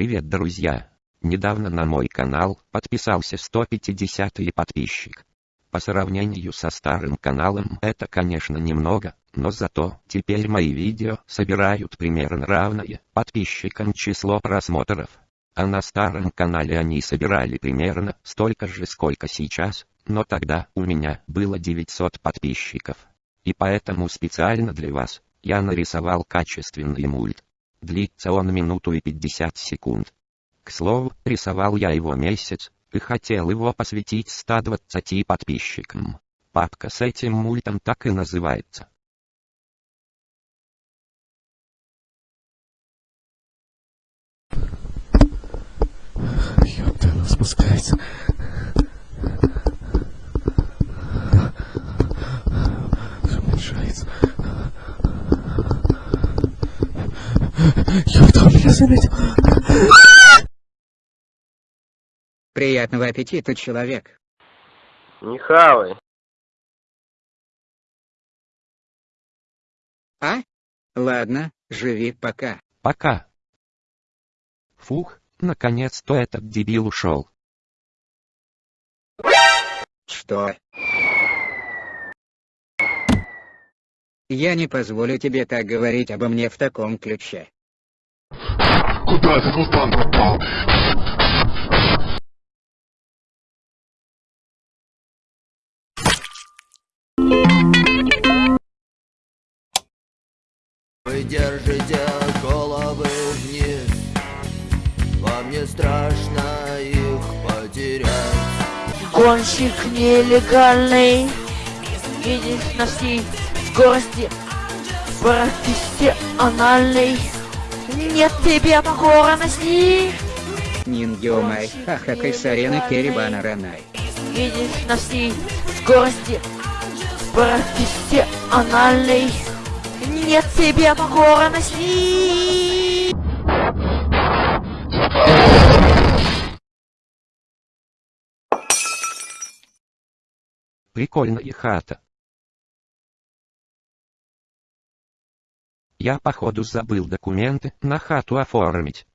Привет, друзья! Недавно на мой канал подписался 150-й подписчик. По сравнению со старым каналом это конечно немного, но зато теперь мои видео собирают примерно равное подписчикам число просмотров. А на старом канале они собирали примерно столько же, сколько сейчас, но тогда у меня было 900 подписчиков. И поэтому специально для вас я нарисовал качественный мульт. Длится он минуту и 50 секунд. К слову, рисовал я его месяц, и хотел его посвятить 120 подписчикам. Папка с этим мультом так и называется. Ёпта, спускается. Ёпта, он меня заметил. Приятного аппетита, человек. Не хавай. А? Ладно, живи пока. Пока. Фух, наконец-то этот дебил ушел. Что? Я не позволю тебе так говорить обо мне в таком ключе. Куда этот мутант попал? Вы держите головы вниз Вам не страшно их потерять Гонщик нелегальный Видишь носи скорости Профессиональный Нет тебе покорности Нингиомай, Ахакай Сарены Керибана Ранай. Видишь носи скорости Профессиональный Нет тебе покорности Прикольная хата. Я походу забыл документы на хату оформить.